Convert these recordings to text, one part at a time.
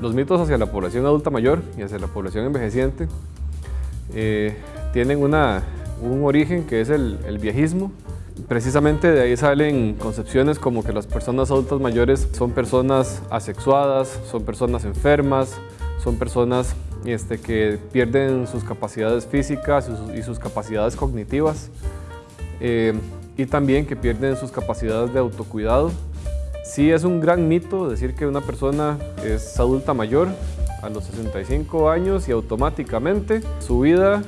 Los mitos hacia la población adulta mayor y hacia la población envejeciente eh, tienen una, un origen que es el, viejismo. Precisamente de ahí salen concepciones como que las personas adultas mayores son personas asexuadas, son personas enfermas, son personas este, que pierden sus capacidades físicas y sus, capacidades cognitivas eh, y también que pierden sus capacidades de autocuidado. Sí es un gran mito decir que una persona es adulta mayor a los 65 años y automáticamente su vida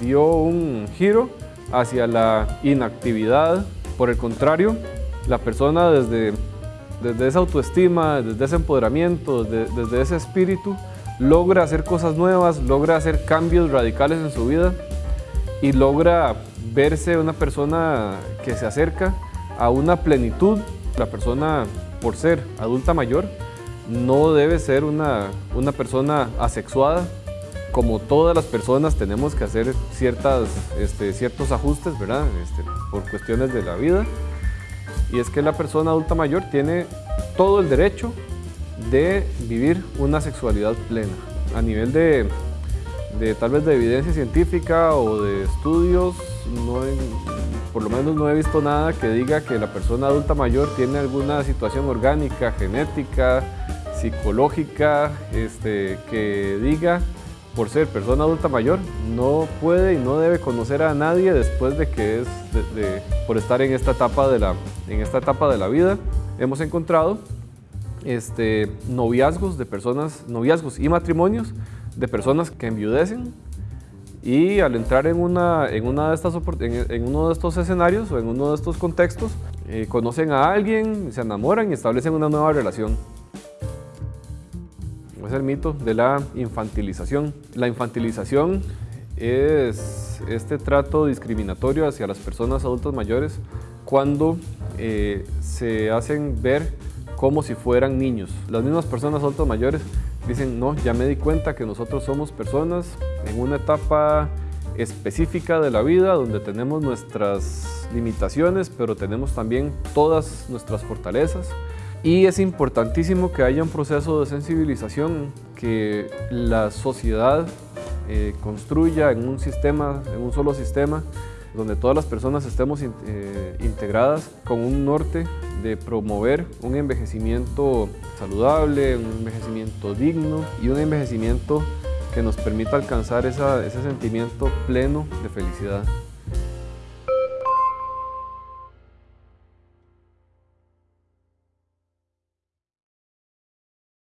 dio un giro hacia la inactividad. Por el contrario, la persona desde, desde esa autoestima, desde ese empoderamiento, desde ese espíritu, logra hacer cosas nuevas, logra hacer cambios radicales en su vida y logra verse una persona que se acerca a una plenitud. La persona, por ser adulta mayor, no debe ser una, una persona asexuada. Como todas las personas tenemos que hacer ciertas, este, ciertos ajustes, ¿verdad? Este, por cuestiones de la vida. Y es que la persona adulta mayor tiene todo el derecho de vivir una sexualidad plena. A nivel de, tal vez de evidencia científica o de estudios, por lo menos no he visto nada que diga que la persona adulta mayor tiene alguna situación orgánica, genética, psicológica, este, que diga por ser persona adulta mayor, no puede y no debe conocer a nadie después de que es, por estar en esta, etapa de la, en esta etapa de la vida. Hemos encontrado este, noviazgos de personas, noviazgos y matrimonios de personas que enviudecen y al entrar en, una, en, una de estas, en, uno de estos escenarios o en uno de estos contextos, eh, conocen a alguien, se enamoran y establecen una nueva relación. Es el mito de la infantilización. La infantilización es este trato discriminatorio hacia las personas adultas mayores cuando eh, se hacen ver como si fueran niños. Las mismas personas adultas mayores dicen, no, ya me di cuenta que nosotros somos personas en una etapa específica de la vida donde tenemos nuestras limitaciones, pero tenemos también todas nuestras fortalezas. Y es importantísimo que haya un proceso de sensibilización, que la sociedad eh, construya en un sistema, en un solo sistema, donde todas las personas estemos eh, integradas con un norte de promover un envejecimiento saludable, un envejecimiento digno y un envejecimiento que nos permita alcanzar ese sentimiento pleno de felicidad.